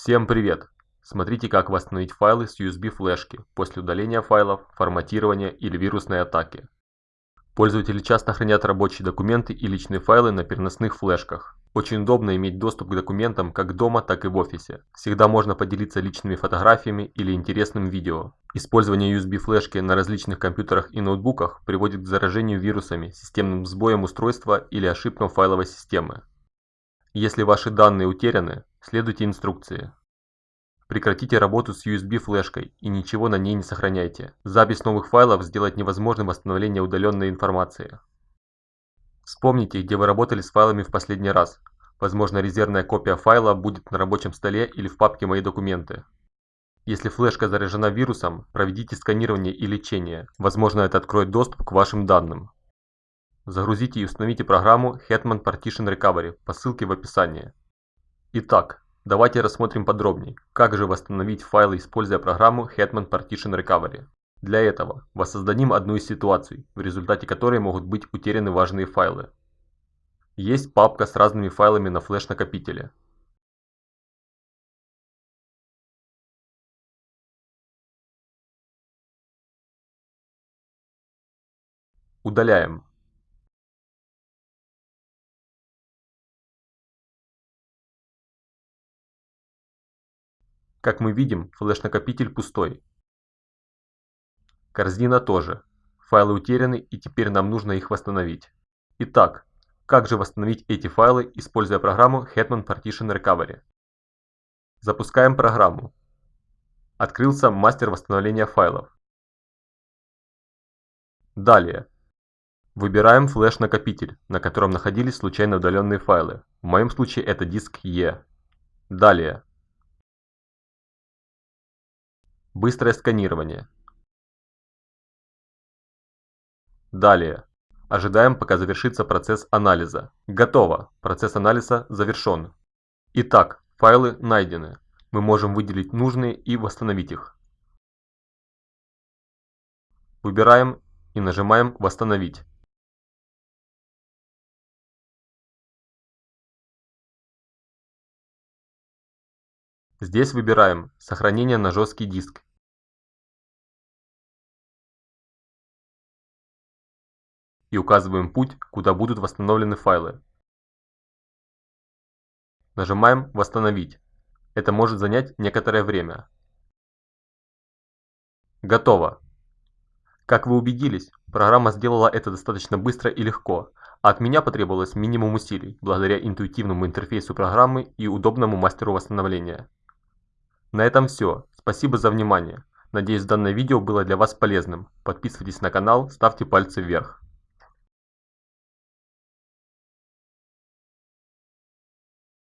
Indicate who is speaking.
Speaker 1: Всем привет! Смотрите как восстановить файлы с USB флешки после удаления файлов, форматирования или вирусной атаки. Пользователи часто хранят рабочие документы и личные файлы на переносных флешках. Очень удобно иметь доступ к документам как дома, так и в офисе. Всегда можно поделиться личными фотографиями или интересным видео. Использование USB флешки на различных компьютерах и ноутбуках приводит к заражению вирусами, системным сбоем устройства или ошибкам файловой системы. Если ваши данные утеряны, следуйте инструкции. Прекратите работу с USB флешкой и ничего на ней не сохраняйте. Запись новых файлов сделает невозможным восстановление удаленной информации. Вспомните, где вы работали с файлами в последний раз. Возможно, резервная копия файла будет на рабочем столе или в папке «Мои документы». Если флешка заражена вирусом, проведите сканирование и лечение. Возможно, это откроет доступ к вашим данным. Загрузите и установите программу Hetman Partition Recovery по ссылке в описании. Итак, давайте рассмотрим подробнее, как же восстановить файлы, используя программу Hetman Partition Recovery. Для этого воссоздадим одну из ситуаций, в результате которой могут быть утеряны важные файлы. Есть папка с разными файлами на флеш-накопителе. Удаляем. Как мы видим, флеш-накопитель пустой. Корзина тоже. Файлы утеряны и теперь нам нужно их восстановить. Итак, как же восстановить эти файлы, используя программу Hetman Partition Recovery? Запускаем программу. Открылся мастер восстановления файлов. Далее. Выбираем флеш-накопитель, на котором находились случайно удаленные файлы. В моем случае это диск E. Далее. Быстрое сканирование. Далее. Ожидаем, пока завершится процесс анализа. Готово. Процесс анализа завершен. Итак, файлы найдены. Мы можем выделить нужные и восстановить их. Выбираем и нажимаем «Восстановить». Здесь выбираем «Сохранение на жесткий диск» и указываем путь, куда будут восстановлены файлы. Нажимаем «Восстановить». Это может занять некоторое время. Готово. Как вы убедились, программа сделала это достаточно быстро и легко, а от меня потребовалось минимум усилий, благодаря интуитивному интерфейсу программы и удобному мастеру восстановления. На этом все. Спасибо за внимание. Надеюсь данное видео было для вас полезным. Подписывайтесь на канал, ставьте пальцы вверх.